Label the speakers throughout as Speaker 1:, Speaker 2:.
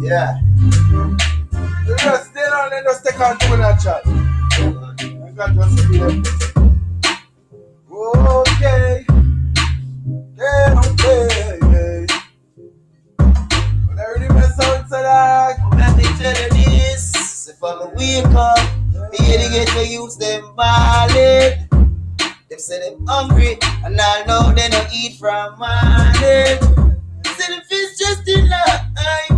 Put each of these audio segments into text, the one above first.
Speaker 1: Yeah.
Speaker 2: You just stay down and just take on to that chat. I just. Okay. Yeah, okay. I out.
Speaker 1: Let this. If I'm wake up, here to get them ballin'. Them say them hungry, and I know they don't eat from morning. Say them fish just in life.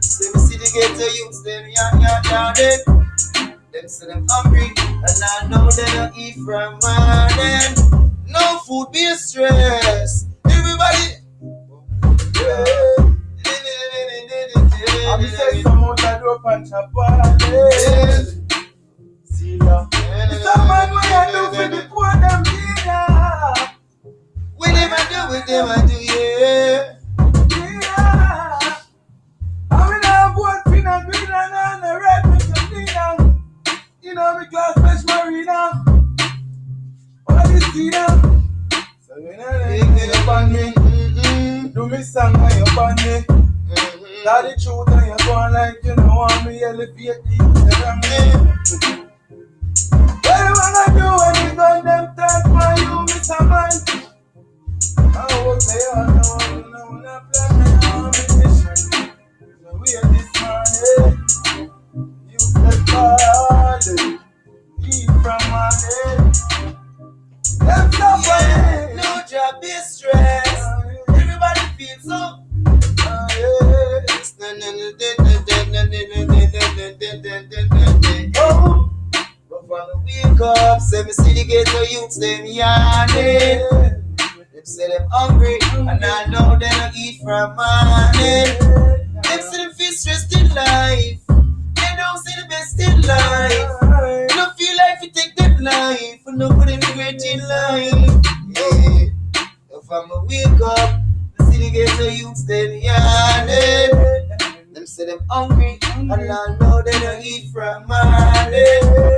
Speaker 1: say me see the ghetto youths them young, young, young. Them say them hungry, and I know they don't eat from morning. No food be a stress. Everybody.
Speaker 2: I'm say some out the door punch a party. See ya. Some man what you do for the poor them dinner.
Speaker 1: We never do it, never do
Speaker 2: marina. All this dinner. So you know
Speaker 1: Big
Speaker 2: they
Speaker 1: in
Speaker 2: up on me.
Speaker 1: Mm-mm.
Speaker 2: Do me song when you on me. Tell the truth and you go on like you know want me elevate the me. What you wanna do when you gun
Speaker 1: up, say me see the ghetto youths them yawning. Them say them hungry, and I know they don't eat from morning. Them say them feel stressed in life. They don't see the best in life. Don't feel like we take them life, and no for them regret in life. Yeah. If I'm a wake up, the ghetto youths them yawning. Them say them hungry, and I know they don't eat from morning.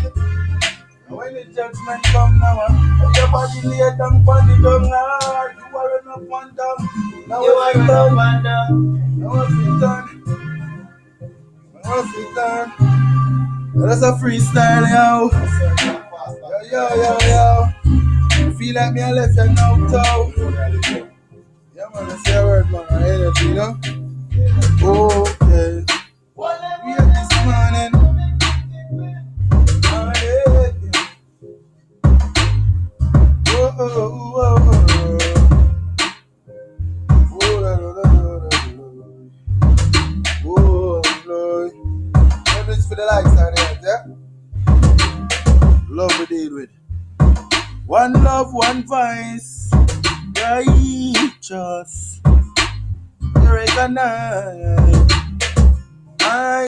Speaker 2: judgment come now, uh, your body lay down on the dung, you are enough one down. Now
Speaker 1: You are no
Speaker 2: done.
Speaker 1: wonder.
Speaker 2: Now it's done. Now it's done. That's a freestyle, yo. Yo, yo, yo, yo. Feel like me, I left you now, toe. Yeah, man, say a word, man. I energy, you know? Okay. For the likes? Love we deal. One love, one voice. Righteous. Recognize.